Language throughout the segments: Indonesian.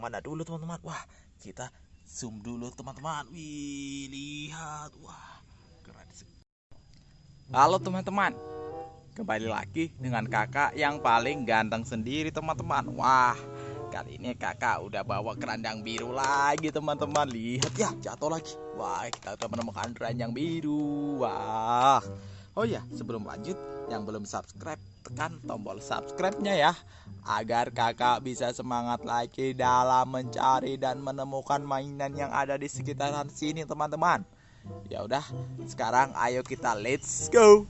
yang mana dulu teman-teman? Wah kita zoom dulu teman-teman. Wih lihat. Wah keren Halo teman-teman. Kembali lagi dengan kakak yang paling ganteng sendiri teman-teman. Wah kali ini kakak udah bawa kerandang biru lagi teman-teman. Lihat ya jatuh lagi. Wah kita udah menemukan keranjang biru. Wah. Oh ya sebelum lanjut yang belum subscribe tekan tombol subscribe-nya ya agar kakak bisa semangat lagi dalam mencari dan menemukan mainan yang ada di sekitaran sini teman-teman. Ya udah, sekarang ayo kita let's go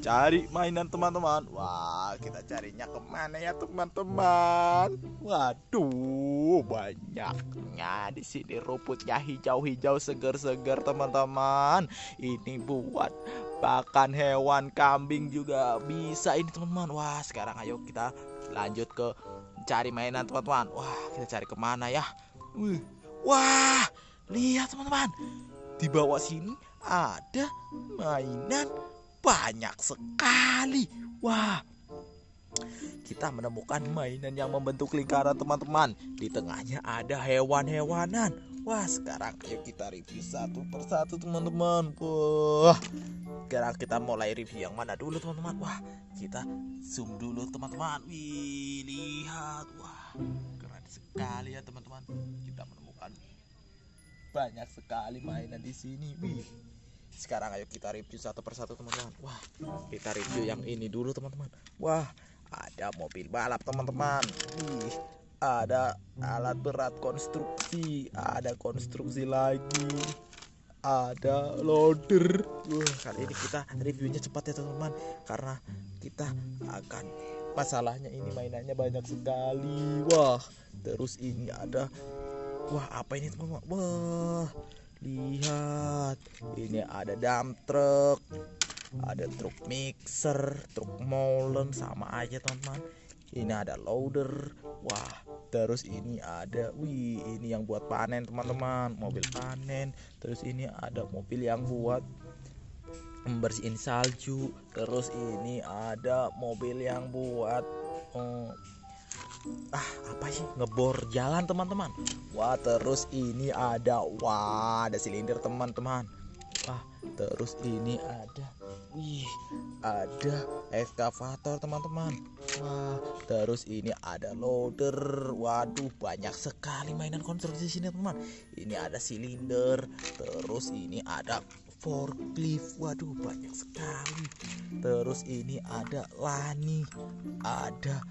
cari mainan teman-teman. Wah, kita carinya ke mana ya teman-teman? Waduh, banyaknya di sini rumputnya hijau-hijau seger-seger teman-teman. Ini buat pakan hewan kambing juga bisa ini teman-teman. Wah, sekarang ayo kita lanjut ke cari mainan teman-teman. Wah, kita cari ke mana ya? Wah, lihat teman-teman di bawah sini ada mainan banyak sekali. Wah, kita menemukan mainan yang membentuk lingkaran teman-teman. Di tengahnya ada hewan-hewanan. Wah, sekarang ayo kita review satu persatu teman-teman. Wah, sekarang kita mulai review yang mana dulu teman-teman. Wah, kita zoom dulu teman-teman. Wih, lihat. Wah, keren sekali ya teman-teman. Kita menemukan banyak sekali mainan di sini. Wih. Sekarang ayo kita review satu persatu teman-teman. Wah, kita review yang ini dulu teman-teman. Wah, ada mobil balap teman-teman. Ada alat berat konstruksi, ada konstruksi lagi. Ada loader. Wah, kali ini kita reviewnya cepat ya teman-teman karena kita akan masalahnya ini mainannya banyak sekali. Wah, terus ini ada Wah, apa ini teman-teman? Wah, lihat. Ini ada dump truck, ada truk mixer, truk molen sama aja teman-teman. Ini ada loader. Wah, terus ini ada wih, ini yang buat panen teman-teman, mobil panen. Terus ini ada mobil yang buat membersihin salju. Terus ini ada mobil yang buat oh, ah apa sih? Ngebor jalan teman-teman. Wah terus ini ada wah ada silinder teman-teman. Wah terus ini ada wih ada ekskavator teman-teman. Wah terus ini ada loader. Waduh banyak sekali mainan konstruksi sini teman ini ada silinder terus ini ada forklift. Waduh banyak sekali. Terus ini ada lani ada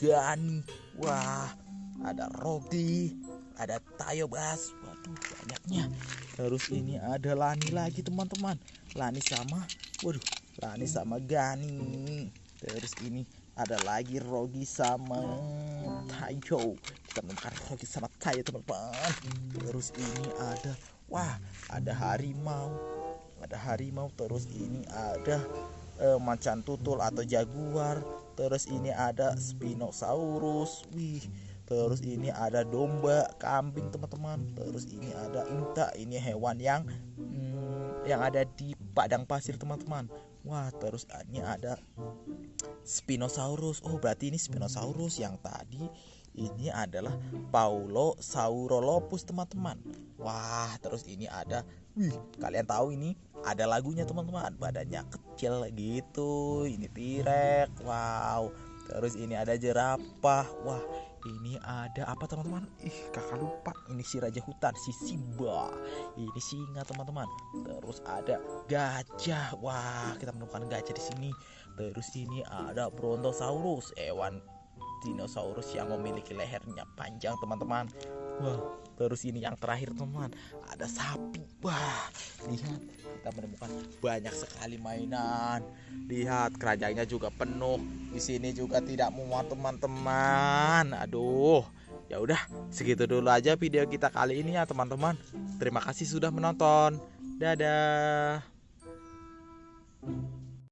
Gani wah ada Rodi ada Tayo Bas. Waduh banyaknya. Terus ini ada Lani lagi teman-teman. Lani sama waduh Lani sama Gani. Terus ini ada lagi Rogi sama Tayo. Kita menemukan Rogi sama Tayo teman-teman. Terus ini ada wah ada harimau. Ada harimau terus ini ada eh, macan tutul atau jaguar terus ini ada Spinosaurus wih. Terus ini ada domba kambing teman-teman. Terus ini ada unta ini hewan yang hmm, yang ada di padang pasir teman-teman. Wah terus ini ada Spinosaurus. Oh berarti ini Spinosaurus yang tadi ini adalah Paulo Saurolopus teman-teman. Wah terus ini ada wih kalian tahu ini ada lagunya teman-teman badannya kecil gitu ini tirek wow. Terus ini ada jerapah wah ini ada apa teman-teman? Ih kakak lupa ini si raja hutan si Simba. Ini singa teman-teman. Terus ada gajah wah kita menemukan gajah di sini. Terus ini ada brontosaurus hewan dinosaurus yang memiliki lehernya panjang teman-teman. Wah. Terus ini yang terakhir teman ada sapi wah lihat kita menemukan banyak sekali mainan. Lihat keranjangnya juga penuh. Di sini juga tidak muat teman-teman. Aduh ya udah segitu dulu aja video kita kali ini ya teman-teman. Terima kasih sudah menonton. Dadah